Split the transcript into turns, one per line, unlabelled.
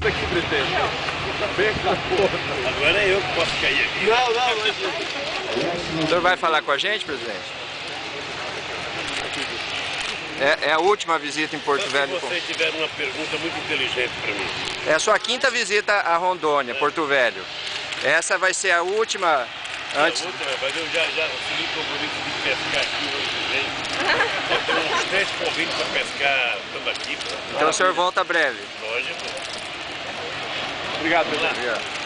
Aqui, presidente. Vem cá, porra.
Agora é eu que posso cair aqui.
Não, não,
O senhor vai falar com a gente, presidente? É, é a última visita em Porto Velho.
se você tiver uma pergunta muito inteligente para mim.
É a sua quinta visita a Rondônia, Porto Velho. Essa vai ser a última antes.
A outra, mas eu já, já assumi o compromisso de pescar aqui. Convites para pescar pô.
Então o senhor volta breve.
Lógico.
Obrigado.
Obrigado.